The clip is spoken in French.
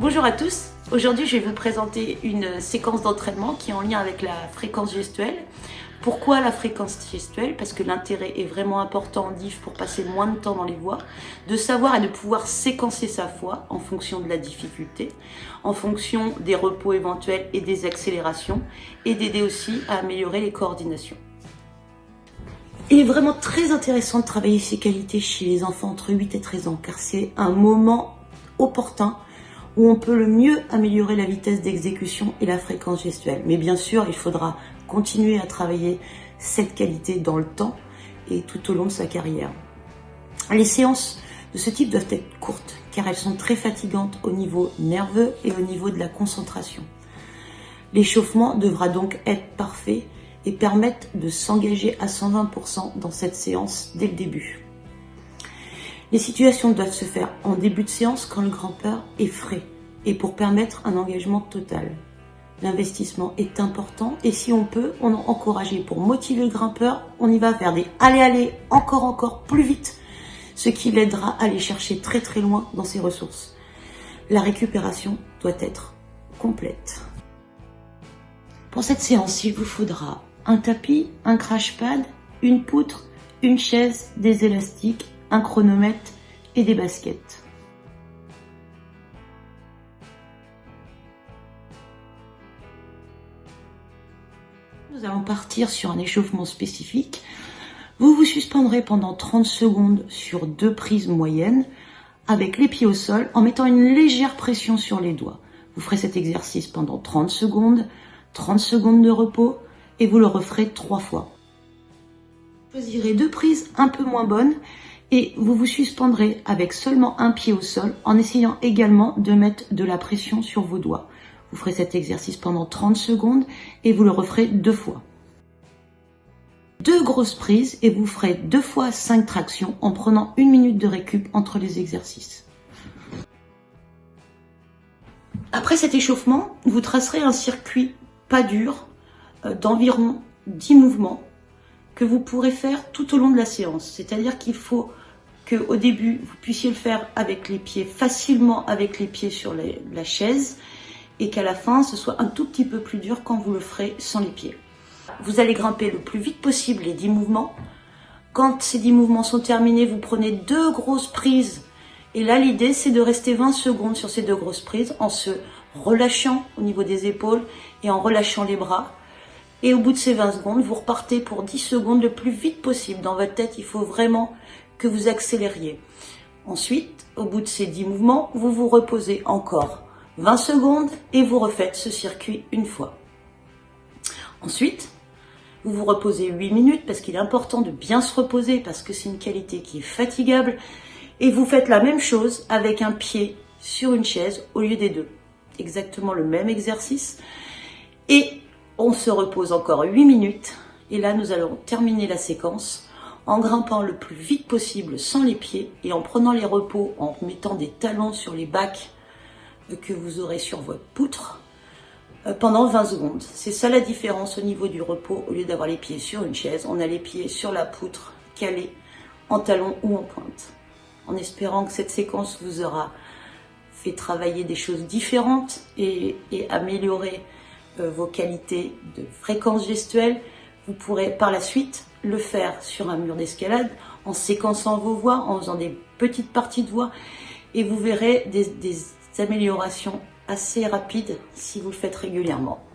Bonjour à tous, aujourd'hui je vais vous présenter une séquence d'entraînement qui est en lien avec la fréquence gestuelle. Pourquoi la fréquence gestuelle? Parce que l'intérêt est vraiment important en DIF pour passer moins de temps dans les voix, de savoir et de pouvoir séquencer sa voix en fonction de la difficulté, en fonction des repos éventuels et des accélérations, et d'aider aussi à améliorer les coordinations. Il est vraiment très intéressant de travailler ces qualités chez les enfants entre 8 et 13 ans, car c'est un moment opportun où on peut le mieux améliorer la vitesse d'exécution et la fréquence gestuelle. Mais bien sûr, il faudra continuer à travailler cette qualité dans le temps et tout au long de sa carrière. Les séances de ce type doivent être courtes, car elles sont très fatigantes au niveau nerveux et au niveau de la concentration. L'échauffement devra donc être parfait et permettre de s'engager à 120% dans cette séance dès le début. Les situations doivent se faire en début de séance quand le grand-père est frais et pour permettre un engagement total. L'investissement est important et si on peut, on est encouragé pour motiver le grimpeur, on y va vers des allez allez encore encore plus vite, ce qui l'aidera à aller chercher très très loin dans ses ressources. La récupération doit être complète. Pour cette séance, il vous faudra un tapis, un crash pad, une poutre, une chaise, des élastiques, un chronomètre et des baskets. Nous allons partir sur un échauffement spécifique. Vous vous suspendrez pendant 30 secondes sur deux prises moyennes avec les pieds au sol en mettant une légère pression sur les doigts. Vous ferez cet exercice pendant 30 secondes, 30 secondes de repos, et vous le referez trois fois. Choisirez deux prises un peu moins bonnes et vous vous suspendrez avec seulement un pied au sol en essayant également de mettre de la pression sur vos doigts. Vous ferez cet exercice pendant 30 secondes et vous le referez deux fois. Deux grosses prises et vous ferez deux fois cinq tractions en prenant une minute de récup entre les exercices. Après cet échauffement, vous tracerez un circuit pas dur euh, d'environ 10 mouvements que vous pourrez faire tout au long de la séance. C'est-à-dire qu'il faut qu'au début, vous puissiez le faire avec les pieds, facilement avec les pieds sur la chaise, et qu'à la fin, ce soit un tout petit peu plus dur quand vous le ferez sans les pieds. Vous allez grimper le plus vite possible les 10 mouvements. Quand ces 10 mouvements sont terminés, vous prenez deux grosses prises. Et là, l'idée, c'est de rester 20 secondes sur ces deux grosses prises en se relâchant au niveau des épaules et en relâchant les bras. Et au bout de ces 20 secondes, vous repartez pour 10 secondes le plus vite possible. Dans votre tête, il faut vraiment que vous accélériez. Ensuite, au bout de ces 10 mouvements, vous vous reposez encore 20 secondes et vous refaites ce circuit une fois. Ensuite, vous vous reposez 8 minutes parce qu'il est important de bien se reposer parce que c'est une qualité qui est fatigable. Et vous faites la même chose avec un pied sur une chaise au lieu des deux. Exactement le même exercice. Et on se repose encore 8 minutes et là nous allons terminer la séquence en grimpant le plus vite possible sans les pieds et en prenant les repos, en mettant des talons sur les bacs que vous aurez sur votre poutre euh, pendant 20 secondes. C'est ça la différence au niveau du repos. Au lieu d'avoir les pieds sur une chaise, on a les pieds sur la poutre calés en talons ou en pointe. En espérant que cette séquence vous aura fait travailler des choses différentes et, et améliorer vos qualités de fréquence gestuelle, vous pourrez par la suite le faire sur un mur d'escalade en séquençant vos voix, en faisant des petites parties de voix et vous verrez des, des améliorations assez rapides si vous le faites régulièrement.